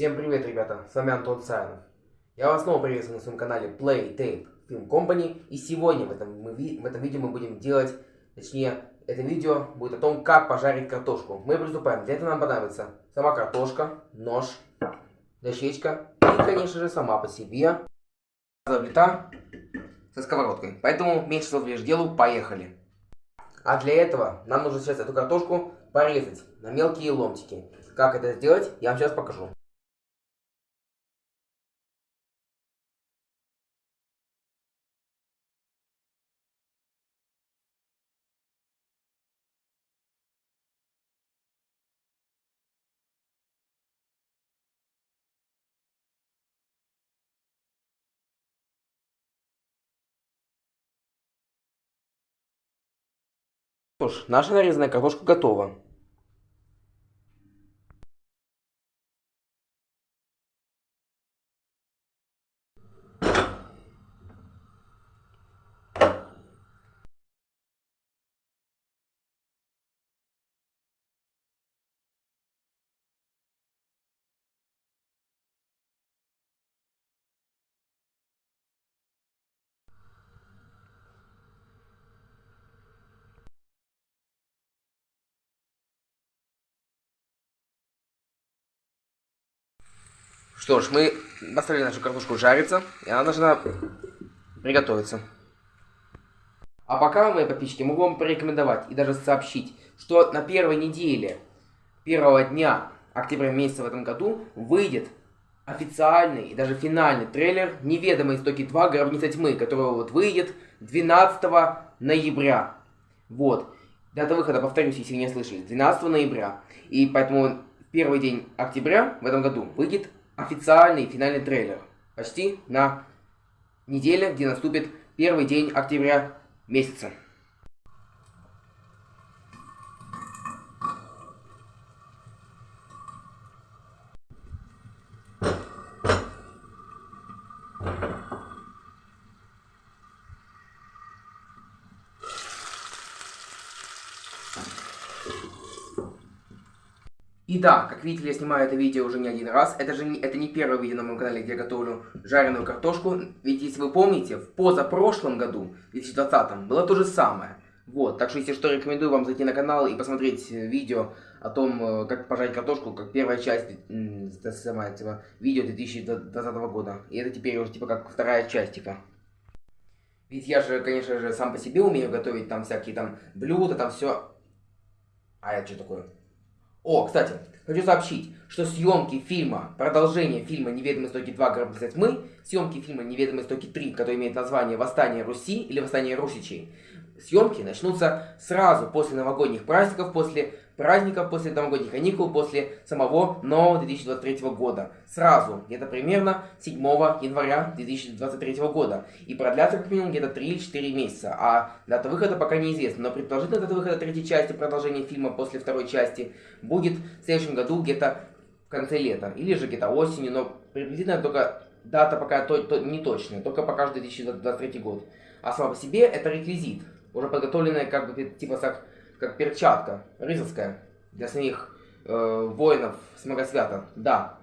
Всем привет, ребята, с вами Антон Саянов. Я вас снова приветствую на своем канале Play Tape Film Company. И сегодня в этом, мы, в этом видео мы будем делать, точнее, это видео будет о том, как пожарить картошку. Мы приступаем. Для этого нам понадобится сама картошка, нож, дощечка и, конечно же, сама по себе плита со сковородкой. Поэтому меньше слов лишь делу, поехали. А для этого нам нужно сейчас эту картошку порезать на мелкие ломтики. Как это сделать, я вам сейчас покажу. Что ж, наша нарезанная картошка готова. Что ж, мы поставили нашу картошку жариться, и она должна приготовиться. А пока, мои подписчики, могу вам порекомендовать и даже сообщить, что на первой неделе первого дня октября месяца в этом году выйдет официальный и даже финальный трейлер «Неведомые истоки 2. Гробница тьмы», который вот выйдет 12 ноября. Вот. Дата выхода, повторюсь, если вы не слышали, 12 ноября. И поэтому первый день октября в этом году выйдет официальный финальный трейлер. Почти на неделе, где наступит первый день октября месяца. И да, как видите, я снимаю это видео уже не один раз. Это же не, это не первое видео на моем канале, где я готовлю жареную картошку. Ведь если вы помните, в позапрошлом году, 2020, было то же самое. Вот, так что если что, рекомендую вам зайти на канал и посмотреть видео о том, э, как пожарить картошку, как первая часть самая, типа, видео 2020 года. И это теперь уже типа как вторая часть, типа. Ведь я же, конечно же, сам по себе умею готовить там всякие там блюда, там все. А это что такое? О, кстати, хочу сообщить, что съемки фильма, продолжение фильма «Неведомые истоки 2. Гробница тьмы», съемки фильма «Неведомые истоки 3», который имеет название «Восстание Руси» или «Восстание Русичей», съемки начнутся сразу после новогодних праздников, после праздников, после новогодних каникул, после самого нового 2023 года. Сразу, где-то примерно 7 января 2023 года. И продлятся как минимум где-то 3 или 4 месяца. А дата выхода пока неизвестна. Но предположительно дата выхода третьей части, продолжения фильма после второй части, будет в следующем году где-то в конце лета. Или же где-то осенью, но приблизительно только дата пока то, то, не точная, только покажет 2023 год. А сама по себе это реквизит, уже подготовленная как бы типа как как перчатка рыцарская для самих э, воинов с Многосвята. Да.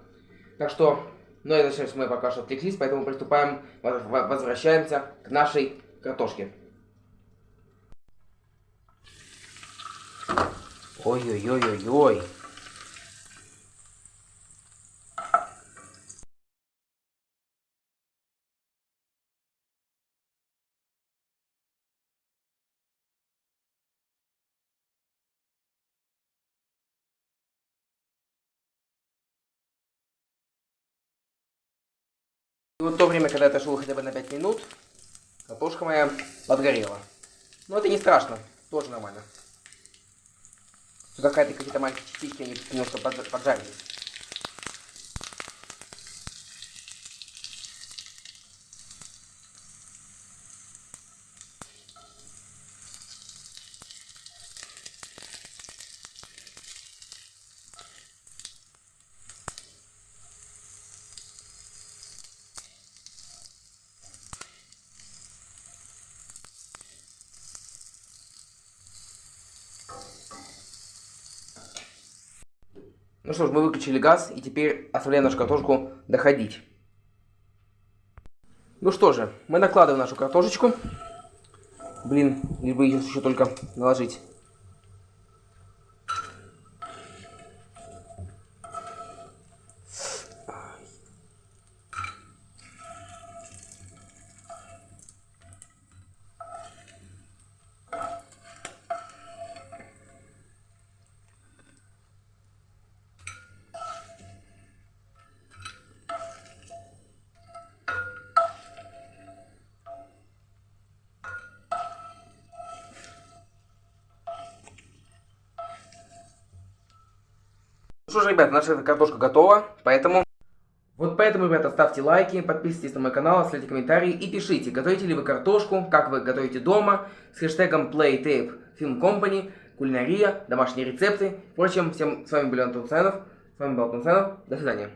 Так что, ну это сейчас мы пока что отвлеклись, поэтому приступаем, возвращаемся к нашей картошке. Ой-ой-ой-ой-ой. И вот то время, когда я отошел хотя бы на 5 минут, картошка моя подгорела. Но это не страшно, тоже нормально. Какая-то какие-то маленькие частички, они немножко поджарились. Ну что ж, мы выключили газ и теперь оставляем нашу картошку доходить. Ну что же, мы накладываем нашу картошечку. Блин, либо еще только наложить. Ну что ж, ребят, наша картошка готова, поэтому... Вот поэтому, ребята, ставьте лайки, подписывайтесь на мой канал, оставляйте комментарии и пишите, готовите ли вы картошку, как вы готовите дома, с хэштегом PlayTapeFilmCompany, кулинария, домашние рецепты. Впрочем, всем с вами был Антон Ценов, с вами был Антон Ценов, до свидания.